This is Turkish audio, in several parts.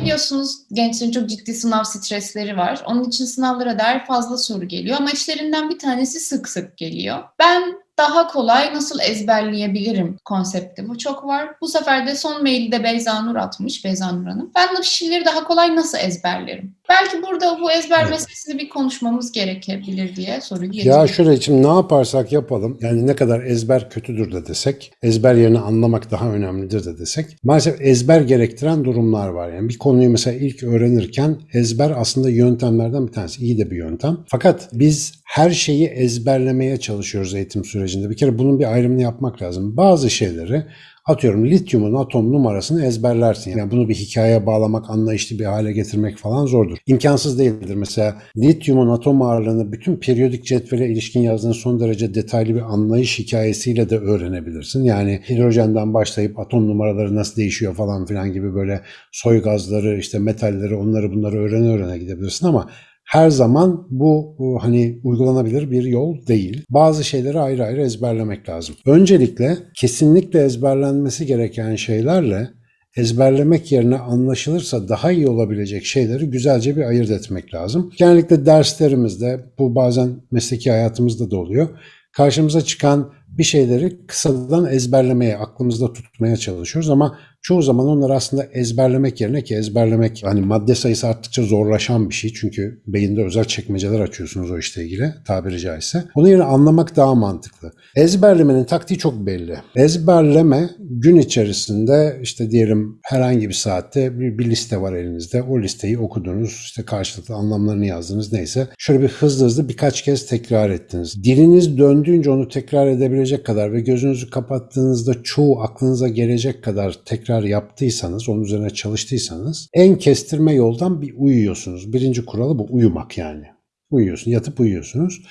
Biliyorsunuz gençlerin çok ciddi sınav stresleri var. Onun için sınavlara dair fazla soru geliyor ama içlerinden bir tanesi sık sık geliyor. Ben daha kolay nasıl ezberleyebilirim konsepti. Bu çok var. Bu sefer de son maili de Beyza Nur atmış, Beyza Nur Hanım. Ben bu şiirleri daha kolay nasıl ezberlerim? Belki burada bu ezber Evet. meselesini bir konuşmamız gerekebilir diye soruyu Ya getiriyorum. şöyle şimdi ne yaparsak yapalım yani ne kadar ezber kötüdür de desek ezber yerini anlamak daha önemlidir de desek maalesef ezber gerektiren durumlar var. Yani bir konuyu mesela ilk öğrenirken ezber aslında yöntemlerden bir tanesi iyi de bir yöntem. Fakat biz her şeyi ezberlemeye çalışıyoruz eğitim sürecinde. Bir kere bunun bir ayrımını yapmak lazım. Bazı şeyleri Atıyorum lityumun atom numarasını ezberlersin. Yani bunu bir hikayeye bağlamak, anlayışlı bir hale getirmek falan zordur. İmkansız değildir. Mesela lityumun atom ağırlığını bütün periyodik cetvele ilişkin yazdığın son derece detaylı bir anlayış hikayesiyle de öğrenebilirsin. Yani hidrojenden başlayıp atom numaraları nasıl değişiyor falan filan gibi böyle soy gazları, işte metalleri, onları bunları öğrene öğrene gidebilirsin ama her zaman bu, bu hani uygulanabilir bir yol değil. Bazı şeyleri ayrı ayrı ezberlemek lazım. Öncelikle kesinlikle ezberlenmesi gereken şeylerle ezberlemek yerine anlaşılırsa daha iyi olabilecek şeyleri güzelce bir ayırt etmek lazım. Genellikle derslerimizde bu bazen mesleki hayatımızda da oluyor. Karşımıza çıkan bir şeyleri kısadan ezberlemeye, aklımızda tutmaya çalışıyoruz ama çoğu zaman onları aslında ezberlemek yerine ki ezberlemek hani madde sayısı arttıkça zorlaşan bir şey. Çünkü beyinde özel çekmeceler açıyorsunuz o işle ilgili tabiri caizse. Onun yerine anlamak daha mantıklı. Ezberlemenin taktiği çok belli. Ezberleme gün içerisinde işte diyelim herhangi bir saatte bir, bir liste var elinizde. O listeyi okudunuz, işte karşılıklı anlamlarını yazdınız neyse. Şöyle bir hızlı hızlı birkaç kez tekrar ettiniz. Diliniz döndüğünce onu tekrar edebilecek kadar ve gözünüzü kapattığınızda çoğu aklınıza gelecek kadar tekrar yaptıysanız, onun üzerine çalıştıysanız en kestirme yoldan bir uyuyorsunuz. Birinci kuralı bu uyumak yani. Uyuyorsun, yatıp uyuyorsunuz.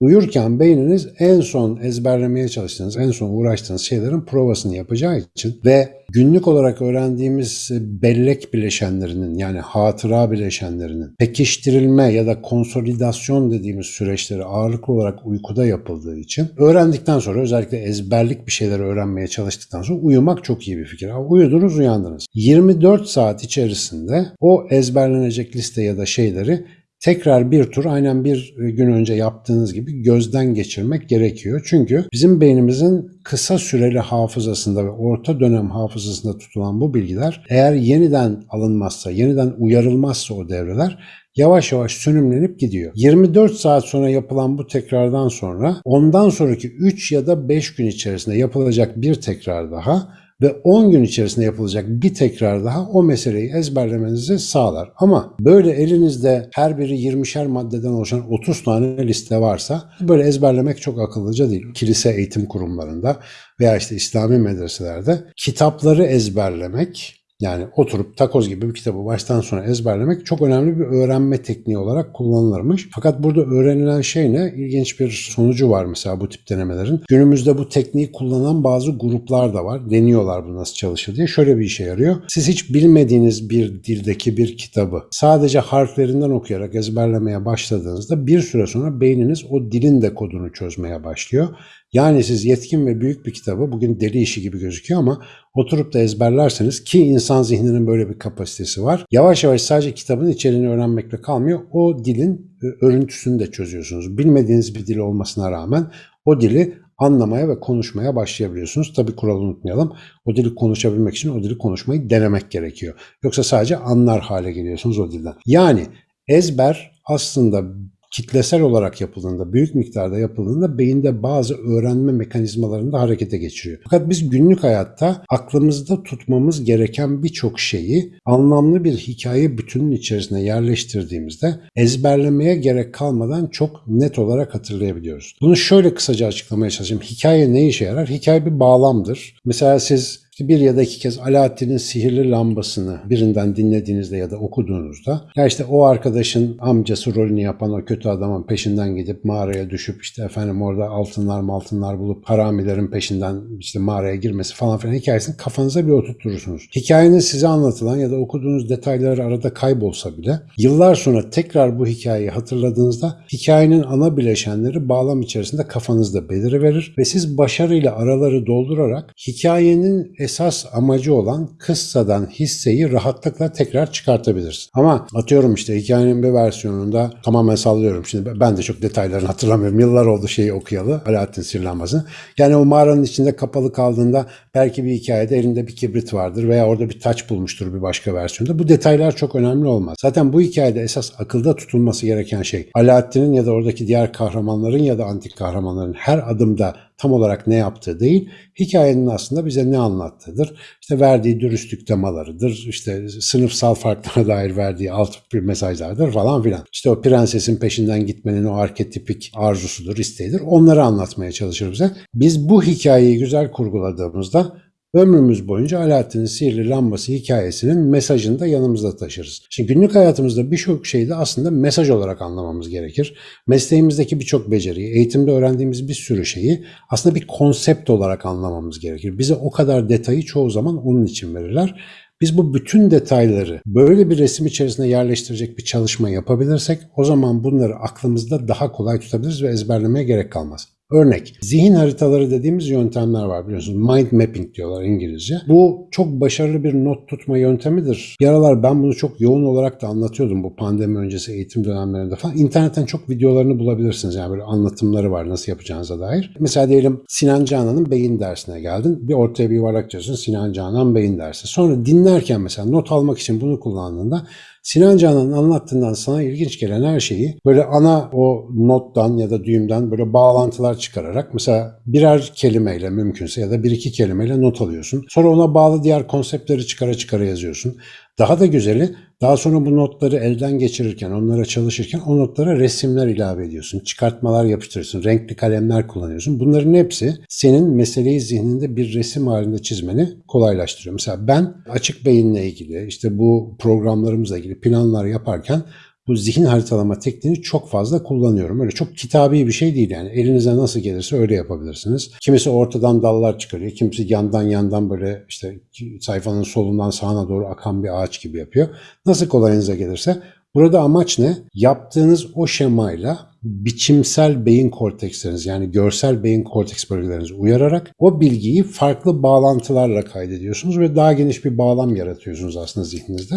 Uyurken beyniniz en son ezberlemeye çalıştığınız, en son uğraştığınız şeylerin provasını yapacağı için ve günlük olarak öğrendiğimiz bellek bileşenlerinin yani hatıra bileşenlerinin pekiştirilme ya da konsolidasyon dediğimiz süreçleri ağırlıklı olarak uykuda yapıldığı için öğrendikten sonra özellikle ezberlik bir şeyler öğrenmeye çalıştıktan sonra uyumak çok iyi bir fikir. Uyudunuz uyandınız. 24 saat içerisinde o ezberlenecek liste ya da şeyleri tekrar bir tur aynen bir gün önce yaptığınız gibi gözden geçirmek gerekiyor. Çünkü bizim beynimizin kısa süreli hafızasında ve orta dönem hafızasında tutulan bu bilgiler eğer yeniden alınmazsa, yeniden uyarılmazsa o devreler yavaş yavaş sönümlenip gidiyor. 24 saat sonra yapılan bu tekrardan sonra ondan sonraki 3 ya da 5 gün içerisinde yapılacak bir tekrar daha ve 10 gün içerisinde yapılacak bir tekrar daha o meseleyi ezberlemenizi sağlar. Ama böyle elinizde her biri 20'şer maddeden oluşan 30 tane liste varsa böyle ezberlemek çok akıllıca değil. Kilise eğitim kurumlarında veya işte İslami medreselerde kitapları ezberlemek yani oturup takoz gibi bir kitabı baştan sona ezberlemek çok önemli bir öğrenme tekniği olarak kullanılırmış. Fakat burada öğrenilen şey ne? İlginç bir sonucu var mesela bu tip denemelerin. Günümüzde bu tekniği kullanan bazı gruplar da var. Deniyorlar bu nasıl çalışır diye. Şöyle bir işe yarıyor. Siz hiç bilmediğiniz bir dildeki bir kitabı sadece harflerinden okuyarak ezberlemeye başladığınızda bir süre sonra beyniniz o dilin de kodunu çözmeye başlıyor. Yani siz yetkin ve büyük bir kitabı bugün deli işi gibi gözüküyor ama oturup da ezberlerseniz ki insan zihninin böyle bir kapasitesi var. Yavaş yavaş sadece kitabın içeriğini öğrenmekle kalmıyor. O dilin e, örüntüsünü de çözüyorsunuz. Bilmediğiniz bir dil olmasına rağmen o dili anlamaya ve konuşmaya başlayabiliyorsunuz. Tabii kuralı unutmayalım. O dili konuşabilmek için o dili konuşmayı denemek gerekiyor. Yoksa sadece anlar hale geliyorsunuz o dilden. Yani ezber aslında kitlesel olarak yapıldığında, büyük miktarda yapıldığında beyinde bazı öğrenme mekanizmalarını da harekete geçiriyor. Fakat biz günlük hayatta aklımızda tutmamız gereken birçok şeyi anlamlı bir hikaye bütünün içerisine yerleştirdiğimizde ezberlemeye gerek kalmadan çok net olarak hatırlayabiliyoruz. Bunu şöyle kısaca açıklamaya çalışayım. Hikaye ne işe yarar? Hikaye bir bağlamdır. Mesela siz bir ya da iki kez Alaaddin'in sihirli lambasını birinden dinlediğinizde ya da okuduğunuzda ya işte o arkadaşın amcası rolünü yapan o kötü adamın peşinden gidip mağaraya düşüp işte efendim orada altınlar altınlar bulup haramilerin peşinden işte mağaraya girmesi falan filan hikayesini kafanıza bir oturturursunuz. Hikayenin size anlatılan ya da okuduğunuz detaylar arada kaybolsa bile yıllar sonra tekrar bu hikayeyi hatırladığınızda hikayenin ana bileşenleri bağlam içerisinde kafanızda beliriverir ve siz başarıyla araları doldurarak hikayenin esas amacı olan kıssadan hisseyi rahatlıkla tekrar çıkartabilirsin. Ama atıyorum işte hikayenin bir versiyonunda tamamen sallıyorum. Şimdi ben de çok detaylarını hatırlamıyorum. Yıllar oldu şeyi okuyalı. Alaaddin Sirlanmaz'ın. Yani o mağaranın içinde kapalı kaldığında belki bir hikayede elinde bir kibrit vardır veya orada bir taç bulmuştur bir başka versiyonda. Bu detaylar çok önemli olmaz. Zaten bu hikayede esas akılda tutulması gereken şey Alaaddin'in ya da oradaki diğer kahramanların ya da antik kahramanların her adımda tam olarak ne yaptığı değil, hikayenin aslında bize ne anlattığıdır. İşte verdiği dürüstlük temalarıdır, işte sınıfsal farklara dair verdiği alt bir mesajlardır falan filan. İşte o prensesin peşinden gitmenin o arketipik arzusudur, isteğidir. Onları anlatmaya çalışır bize. Biz bu hikayeyi güzel kurguladığımızda Ömrümüz boyunca Alaaddin'in sihirli lambası hikayesinin mesajını da yanımızda taşırız. Şimdi günlük hayatımızda birçok şeyi de aslında mesaj olarak anlamamız gerekir. Mesleğimizdeki birçok beceriyi, eğitimde öğrendiğimiz bir sürü şeyi aslında bir konsept olarak anlamamız gerekir. Bize o kadar detayı çoğu zaman onun için verirler. Biz bu bütün detayları böyle bir resim içerisine yerleştirecek bir çalışma yapabilirsek o zaman bunları aklımızda daha kolay tutabiliriz ve ezberlemeye gerek kalmaz. Örnek, zihin haritaları dediğimiz yöntemler var biliyorsunuz. Mind mapping diyorlar İngilizce. Bu çok başarılı bir not tutma yöntemidir. Bir aralar ben bunu çok yoğun olarak da anlatıyordum bu pandemi öncesi eğitim dönemlerinde falan. İnternetten çok videolarını bulabilirsiniz. Yani böyle anlatımları var nasıl yapacağınıza dair. Mesela diyelim Sinan Canan'ın beyin dersine geldin. Bir ortaya bir yuvarlak çiziyorsun Sinan Canan beyin dersi. Sonra dinlerken mesela not almak için bunu kullandığında Sinan Canan'ın anlattığından sana ilginç gelen her şeyi böyle ana o nottan ya da düğümden böyle bağlantılar çıkararak mesela birer kelimeyle mümkünse ya da bir iki kelimeyle not alıyorsun. Sonra ona bağlı diğer konseptleri çıkara çıkara yazıyorsun. Daha da güzeli daha sonra bu notları elden geçirirken, onlara çalışırken o notlara resimler ilave ediyorsun. Çıkartmalar yapıştırıyorsun, renkli kalemler kullanıyorsun. Bunların hepsi senin meseleyi zihninde bir resim halinde çizmeni kolaylaştırıyor. Mesela ben açık beyinle ilgili, işte bu programlarımızla ilgili planlar yaparken bu zihin haritalama tekniğini çok fazla kullanıyorum. Öyle çok kitabi bir şey değil yani. Elinize nasıl gelirse öyle yapabilirsiniz. Kimisi ortadan dallar çıkarıyor. Kimisi yandan yandan böyle işte sayfanın solundan sağına doğru akan bir ağaç gibi yapıyor. Nasıl kolayınıza gelirse. Burada amaç ne? Yaptığınız o şemayla biçimsel beyin korteksleriniz yani görsel beyin korteks bölgelerinizi uyararak o bilgiyi farklı bağlantılarla kaydediyorsunuz ve daha geniş bir bağlam yaratıyorsunuz aslında zihninizde.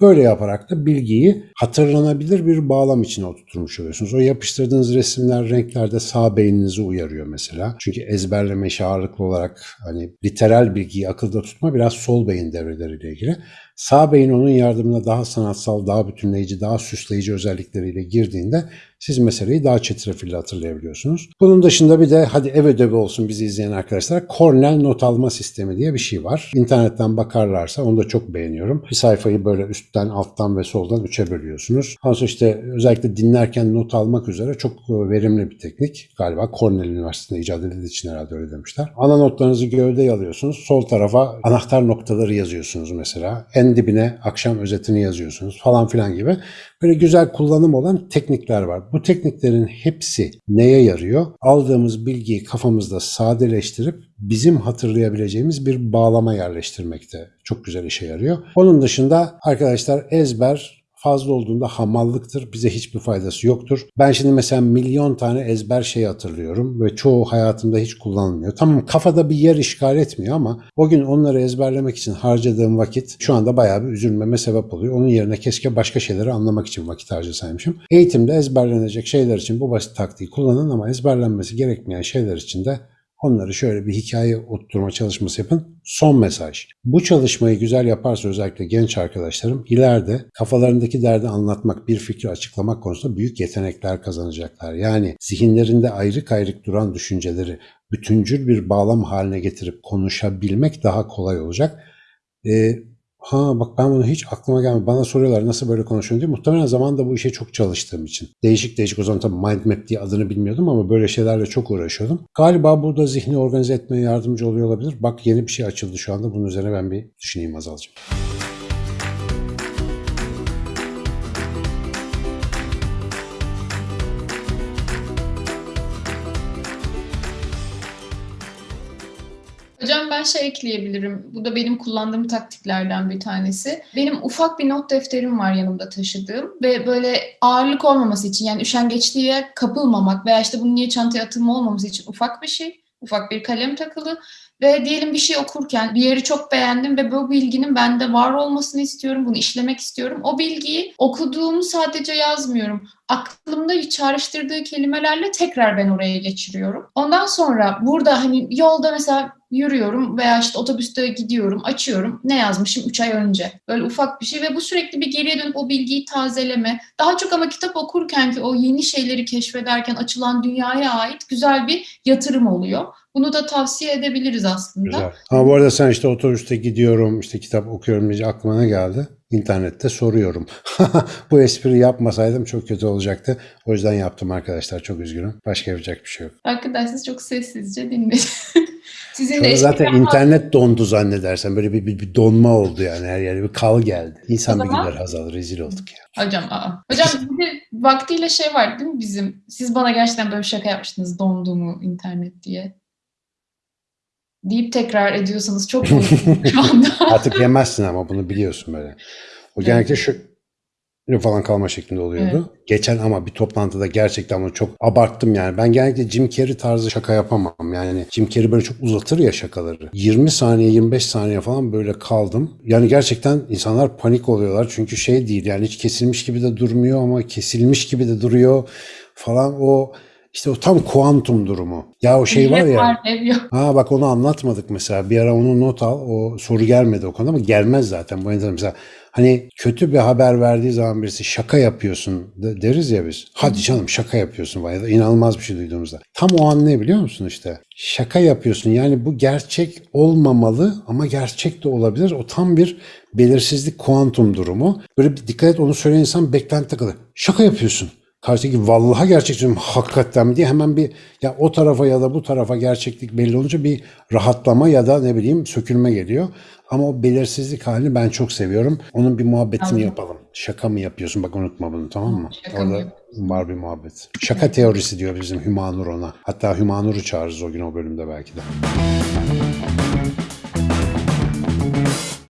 Böyle yaparak da bilgiyi hatırlanabilir bir bağlam içine oturtmuş oluyorsunuz. O yapıştırdığınız resimler, renkler de sağ beyninizi uyarıyor mesela. Çünkü ezberleme ağırlıklı olarak hani literal bilgiyi akılda tutma biraz sol beyin devreleriyle ilgili. Sağ beyin onun yardımına daha sanatsal, daha bütünleyici, daha süsleyici özellikleriyle girdiğinde siz meseleyi daha çetrefilli hatırlayabiliyorsunuz. Bunun dışında bir de hadi ev ödevi olsun bizi izleyen arkadaşlar Cornell not alma sistemi diye bir şey var. İnternetten bakarlarsa onu da çok beğeniyorum. Bir sayfayı böyle üstten, alttan ve soldan üçe bölüyorsunuz. Sonra işte özellikle dinlerken not almak üzere çok verimli bir teknik. Galiba Cornell Üniversitesi'nde icat edildiği için herhalde öyle demişler. Ana notlarınızı gövdeye alıyorsunuz. Sol tarafa anahtar noktaları yazıyorsunuz mesela. En dibine akşam özetini yazıyorsunuz falan filan gibi. Böyle güzel kullanım olan teknikler var. Bu tekniklerin hepsi neye yarıyor? Aldığımız bilgiyi kafamızda sadeleştirip bizim hatırlayabileceğimiz bir bağlama yerleştirmekte çok güzel işe yarıyor. Onun dışında arkadaşlar ezber fazla olduğunda hamallıktır. Bize hiçbir faydası yoktur. Ben şimdi mesela milyon tane ezber şey hatırlıyorum ve çoğu hayatımda hiç kullanılmıyor. Tamam kafada bir yer işgal etmiyor ama o gün onları ezberlemek için harcadığım vakit şu anda bayağı bir üzülmeme sebep oluyor. Onun yerine keşke başka şeyleri anlamak için vakit harcasaymışım. Eğitimde ezberlenecek şeyler için bu basit taktiği kullanın ama ezberlenmesi gerekmeyen şeyler için de Onları şöyle bir hikaye oturtma çalışması yapın. Son mesaj. Bu çalışmayı güzel yaparsa özellikle genç arkadaşlarım ileride kafalarındaki derdi anlatmak, bir fikri açıklamak konusunda büyük yetenekler kazanacaklar. Yani zihinlerinde ayrı ayrık duran düşünceleri bütüncül bir bağlam haline getirip konuşabilmek daha kolay olacak. Ee, Ha bak ben bunu hiç aklıma gelmedi. Bana soruyorlar nasıl böyle konuşuyorsun diye. Muhtemelen zamanında bu işe çok çalıştığım için. Değişik değişik o zaman tabii mind map diye adını bilmiyordum ama böyle şeylerle çok uğraşıyordum. Galiba burada zihni organize etmeye yardımcı oluyor olabilir. Bak yeni bir şey açıldı şu anda. Bunun üzerine ben bir düşüneyim Azalcığım. Ben şey ekleyebilirim. Bu da benim kullandığım taktiklerden bir tanesi. Benim ufak bir not defterim var yanımda taşıdığım ve böyle ağırlık olmaması için yani üşengeçliğe kapılmamak veya işte bunun niye çantaya atılma olmaması için ufak bir şey. ufak bir kalem takılı ve diyelim bir şey okurken bir yeri çok beğendim ve bu bilginin bende var olmasını istiyorum, bunu işlemek istiyorum. O bilgiyi okuduğumu sadece yazmıyorum. Aklımda çağrıştırdığı kelimelerle tekrar ben oraya geçiriyorum. Ondan sonra burada hani yolda mesela yürüyorum veya işte otobüste gidiyorum, açıyorum. Ne yazmışım 3 ay önce? Böyle ufak bir şey ve bu sürekli bir geriye dönüp o bilgiyi tazeleme. Daha çok ama kitap okurken ki o yeni şeyleri keşfederken açılan dünyaya ait güzel bir yatırım oluyor. Bunu da tavsiye edebiliriz aslında. Güzel. Ama bu arada sen işte otobüste gidiyorum, işte kitap okuyorum diye aklıma ne geldi? İnternette soruyorum. bu espri yapmasaydım çok kötü olacaktı. O yüzden yaptım arkadaşlar. Çok üzgünüm. Başka yapacak bir şey yok. Arkadaşlar çok sessizce dinleyin. Sizin Sonra de zaten internet dondu zannedersen. Böyle bir, bir, bir donma oldu yani. Her yere bir kal geldi. İnsan O bir zaman- gider Hazal. Rezil olduk ya. Hocam aa. Hocam bir de vaktiyle şey var değil mi bizim? Siz bana gerçekten böyle bir şaka yapmıştınız dondu mu internet diye. Deyip tekrar ediyorsanız çok mutluyum şu anda. Artık yemezsin ama bunu biliyorsun böyle. O genellikle şu falan kalma şeklinde oluyordu. Geçen ama bir toplantıda gerçekten bunu çok abarttım yani. Ben genellikle Jim Carrey tarzı şaka yapamam. Yani Jim Carrey böyle çok uzatır ya şakaları. 20 saniye 25 saniye falan böyle kaldım. Yani gerçekten insanlar panik oluyorlar. Çünkü şey değil yani hiç kesilmiş gibi de durmuyor ama kesilmiş gibi de duruyor falan o işte o tam kuantum durumu. Ya o şey var ya. Ha bak onu anlatmadık mesela. Bir ara onu not al. O soru gelmedi o konuda ama gelmez zaten. Bu enteresan. Mesela hani kötü bir haber verdiği zaman birisi şaka yapıyorsun de- deriz ya biz. Hadi canım şaka yapıyorsun ya da inanılmaz bir şey duyduğumuzda. Tam o an ne biliyor musun işte? Şaka yapıyorsun. Yani bu gerçek olmamalı ama gerçek de olabilir. O tam bir belirsizlik kuantum durumu. Böyle bir dikkat et onu söyleyen insan beklenti takılı. Şaka yapıyorsun. Karşıdaki vallaha gerçek diyorum hakikaten diye hemen bir ya o tarafa ya da bu tarafa gerçeklik belli olunca bir rahatlama ya da ne bileyim sökülme geliyor. Ama o belirsizlik halini ben çok seviyorum. Onun bir muhabbetini Tamam. yapalım. Şaka mı yapıyorsun? Bak unutma bunu tamam mı? Şaka mı Orada yapıyorsun? var bir muhabbet. Şaka teorisi diyor bizim Hümanur ona. Hatta Hümanur'u çağırırız o gün o bölümde belki de.